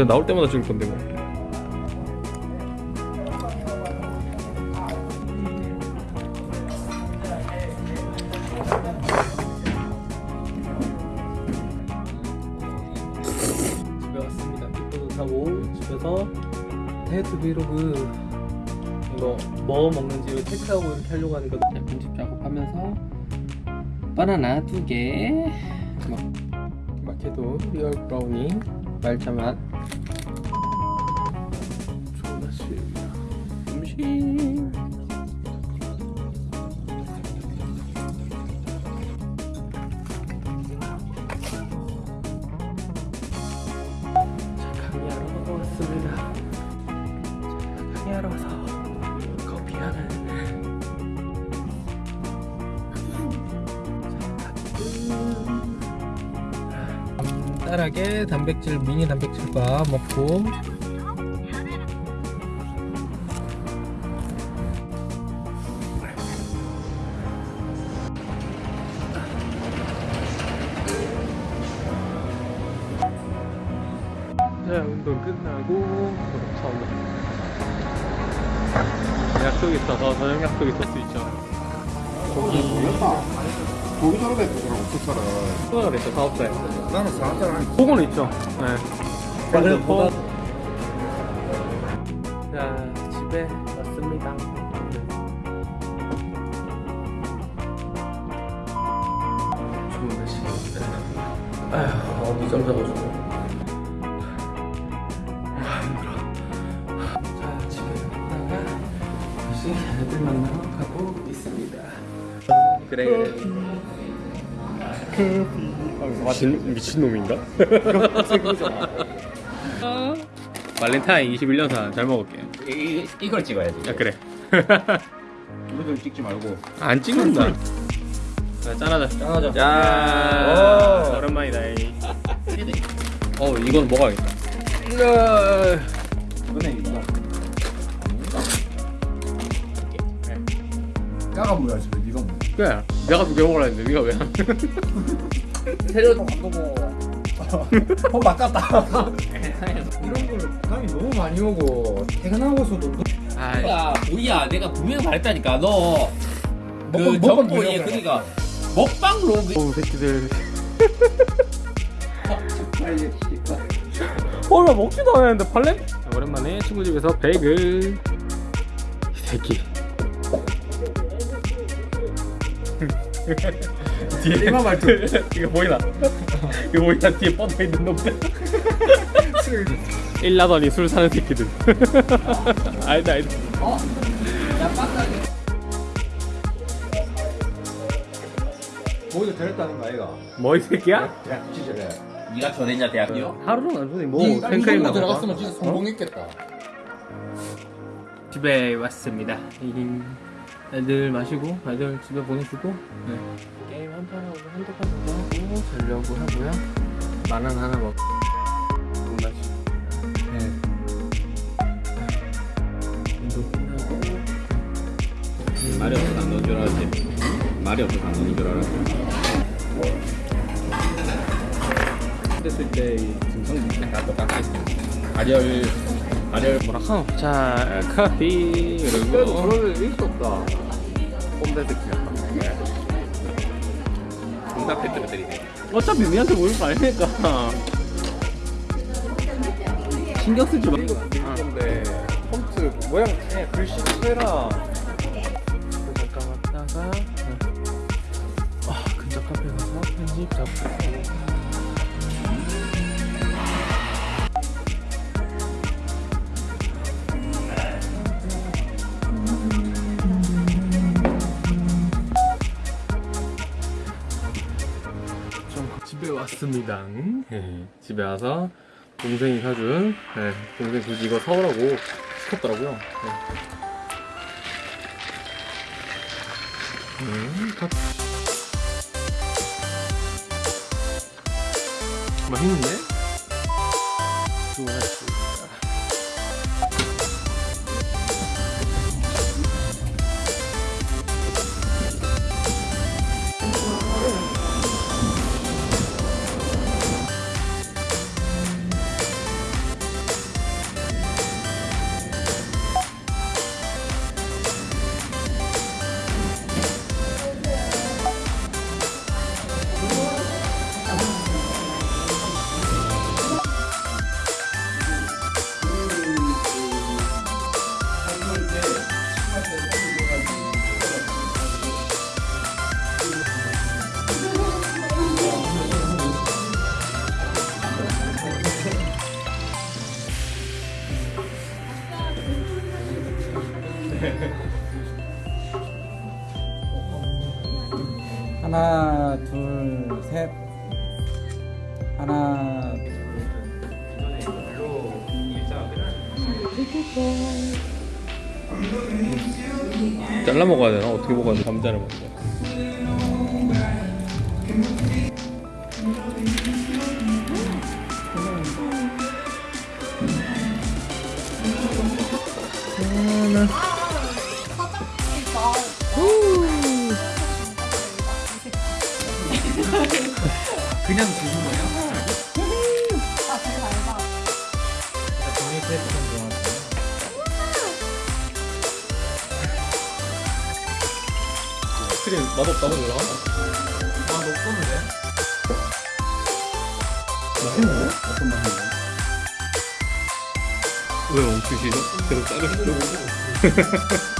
어차피 나올 때마다 찍을 건데 뭐. 다이어트 브이로그 이거 뭐 먹는지 체크하고 이렇게 하려고 하니까 편집 작업하면서 바나나 두 개, 마케도 리얼 브라우니 말차 맛 간단하게 단백질 미니 단백질밥 먹고. 자 운동 끝나고 차온다 약속 있어서 저녁 약속 있을 수 있죠. 고기. 고기 저러다 없었잖아. 수강을 했죠 사업자에. 나는 사람들 아니 그거는 있죠. 네. 그래도 뭐- 자 집에 왔습니다. 좋은 날씨입니다 아휴 어, 늦잠 자가지고. 아 힘들어. 자 집에 갔다가 다시 애들 만나러 가고 있습니다. 그래 그래 미친, 미친놈인가? 발렌타인 21년산 잘 먹을게 이, 이 걸 찍어야지. 아 그래 이거 찍지 말고. 안 찍는다 자 짠하자 짠하자. 짠 오. 오랜만이다 이. 어 이건 먹어야겠다 이번에 이거. 까가 뭐야, 지금. 그래 내가 두 개 먹으라 했는데 네가 왜 안? 세려 좀 감독고. 폰 바꿨다. 이런 걸로 부담이 너무 많이 오고, 퇴근하고서도 아 야, 우리야, 내가 분명히 말했다니까. 너, 그 먹방- 비벼 그니까, 먹방 로그. 오 새끼들 어나 먹지도 않았는데? 자, 오랜만에 친구 집에서 베이글 이 새끼 뒤에 일반 말투. 이거 보이나? 이거 보이나? 뒤에 뻗어있는 놈들 일나더니 술 사는 새끼들 아니다 아니다 모두 데렸다는 거 아이가? 뭐 이 새끼야? 야, 진짜 래 니가 전했냐, 대학교? 하루는 안 손이 뭐이 생크림 정도 나가 들어갔으면 진짜 성공했겠다. 집에 왔습니다. 이 애들 마시고 애들 집에 보내주고 네. 게임 한 판 하고 한두 판 정도 하고 자려고 하고요. 만원 하나 먹고. 네. 운동 끝나고 말이 없어서 안 넣은 줄 알았지. 말이 없어서 안 넣은 줄 알았지. 했을 때 증상이 다 똑같겠지. 발열, 발열 뭐라 하노? 자 커피 그리고 그럴 일 없다. 홈대 새끼야. 공답 패트들이네. 어차피 니한테 모일 거 아니니까 신경 쓰지 마. 건데, 폰트 모양 그냥 글씨 해라. 잠깐 왔다가 아 근처 카페 가서 편집 잡고 왔습니다. 네, 집에 와서 동생이 사준 네, 동생 굳이 이거 사오라고 시켰더라고요. 네. 음, 다... 맛있는데? 셋. 하나, 잘라 먹어야 되나? 어떻게 먹어야 돼? 감자를 먼저. 그냥 주는 거예요? 아, 제일 알바. 종이 테이프 좀 좋아하세요? 크림 맛없다고? 아, 너 꺼는데? 맛있는데? 어떤 맛인데? 왜 멈추시죠? 계속 자르시죠?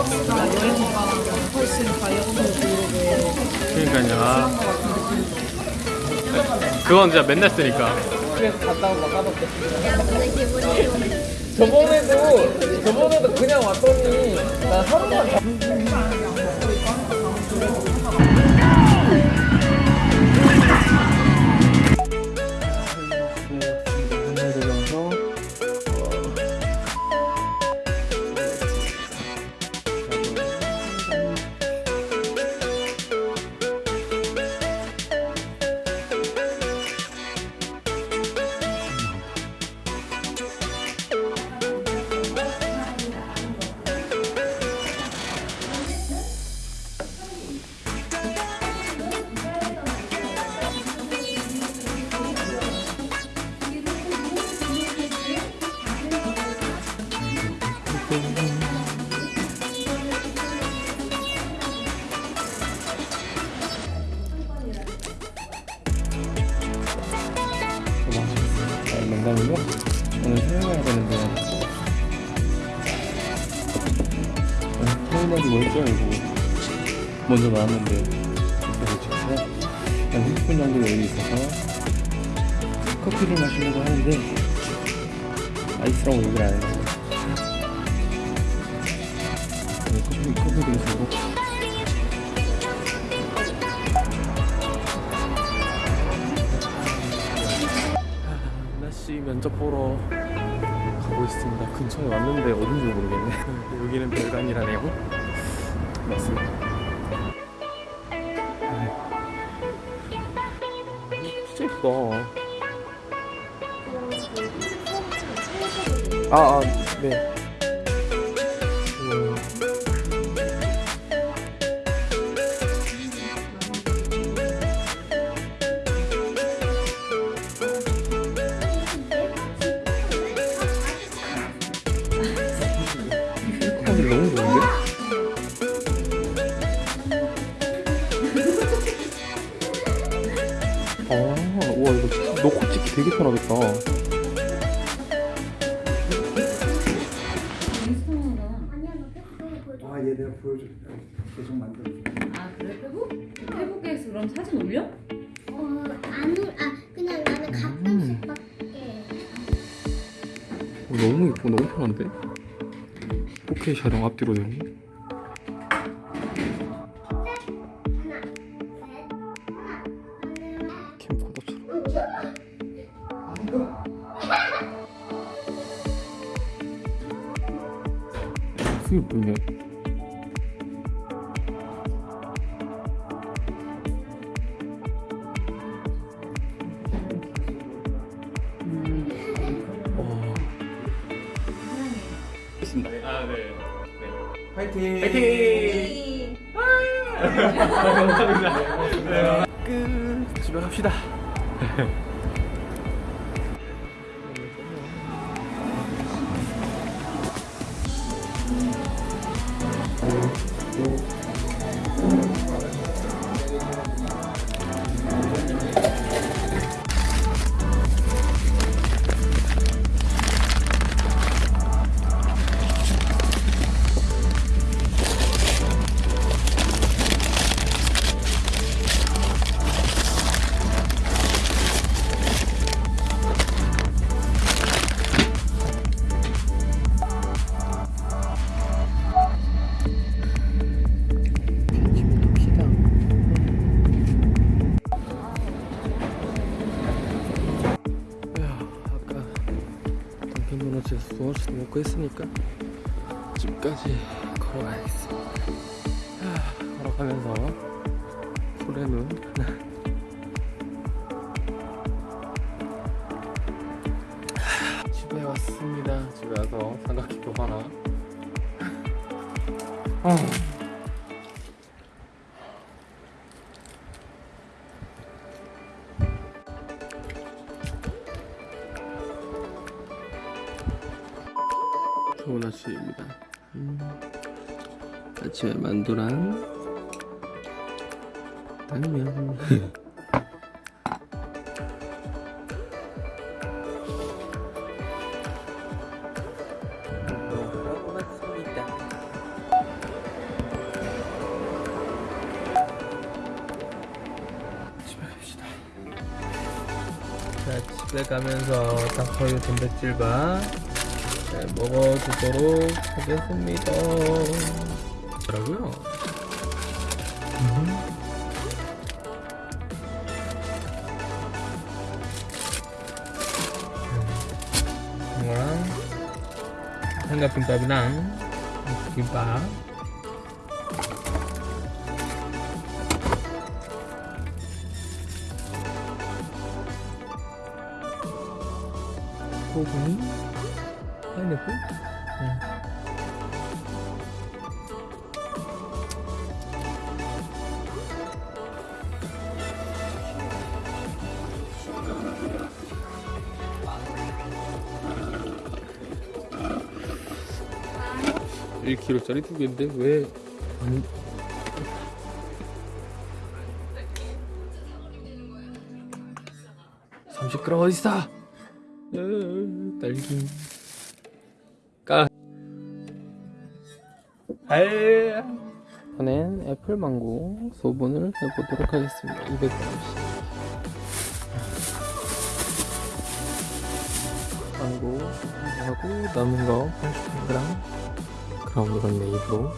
여행가 훨씬 가격도 그러고 그러니까요. 아. 그건 진짜 맨날 쓰니까. 그래서 갔다 온거 까먹게. 저번에도, 저번에도 그냥 왔더니, 나 하루만 먼저 나왔는데 그래서 직접 한 30분 정도 여기 있어서 커피를 마시려고 하는데 아이스라고 얘기를 안 해요 네, 커피, 커피 드리시고 나씨 면접 보러 가고 있습니다. 근처에 왔는데 어딘지 모르겠네. 여기는 별관이라네요. 맞습니다. 진짜 예쁘다. 아, 아, 네. 아, 와 이거 넣고 찍기 되게 편하겠다. 아, 얘 내가 보여줄게. 계속 만들어. 아 그래 페북? 페북에서 그럼 사진 올려? 어, 안, 올- 아, 그냥 나는 가끔씩 밖에. 어, 너무 예쁘고 너무 편한데? 4K 촬영 앞뒤로 되는 그게 보이네 어. 아 네. 파이팅! 파이팅! 감사합니다. 끝. 집에 갑시다. 던킨도너츠에서 도너츠도 먹고 했으니까 집까지 걸어가야겠습니다. 야, 걸어가면서 손에 눈 집에 왔습니다. 집에 와서 삼각김밥 하나. 어. 아침입니다. 음, 아침에 만두랑 당면. 자, 집에 가면서 닭포유 단백질바 네, 먹어주도록 하겠습니다. 뭐라고요? 음. 음. 이거랑 삼각김밥이랑 김밥 소금이 파인애플? 응. 일 k g 짜리 두 개인데 왜 안... 있어? 으, 딸기 이번엔 애플망고 소분을 해보도록 하겠습니다. 200g씩. 망고 하고 남은 거 80g. 그럼 이건 내 입으로